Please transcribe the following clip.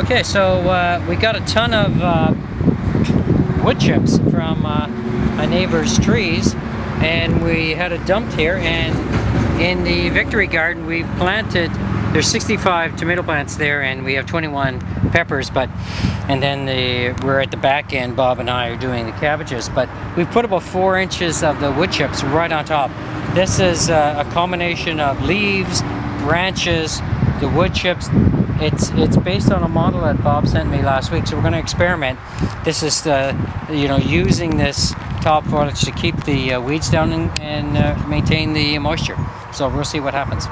Okay, so uh, we got a ton of uh, wood chips from uh, a neighbor's trees and we had it dumped here and in the victory garden we've planted there's 65 tomato plants there and we have 21 peppers but and then the we're at the back end Bob and I are doing the cabbages but we've put about four inches of the wood chips right on top. This is uh, a combination of leaves branches the wood chips. It's it's based on a model that Bob sent me last week. So we're going to experiment. This is the you know using this top foliage to keep the uh, weeds down and, and uh, maintain the moisture. So we'll see what happens